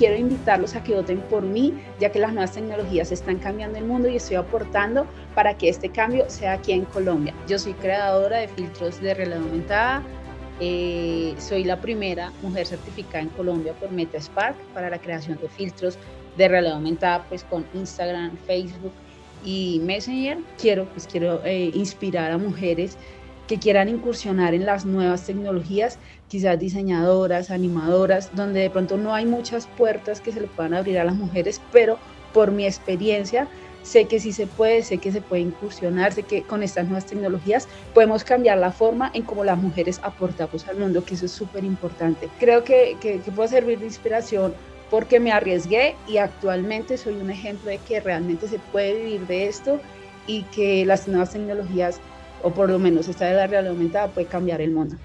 quiero invitarlos a que voten por mí, ya que las nuevas tecnologías están cambiando el mundo y estoy aportando para que este cambio sea aquí en Colombia. Yo soy creadora de filtros de realidad aumentada, eh, soy la primera mujer certificada en Colombia por MetaSpark para la creación de filtros de realidad aumentada pues con Instagram, Facebook y Messenger. Quiero, pues, quiero eh, inspirar a mujeres que quieran incursionar en las nuevas tecnologías, quizás diseñadoras, animadoras, donde de pronto no hay muchas puertas que se le puedan abrir a las mujeres, pero por mi experiencia sé que sí se puede, sé que se puede incursionar, sé que con estas nuevas tecnologías podemos cambiar la forma en cómo las mujeres aportamos al mundo, que eso es súper importante. Creo que, que, puede servir de inspiración porque me arriesgué y actualmente soy un ejemplo de que realmente se puede vivir de esto y que las nuevas tecnologías, o por lo menos esta de la realidad aumentada, puede cambiar el mundo.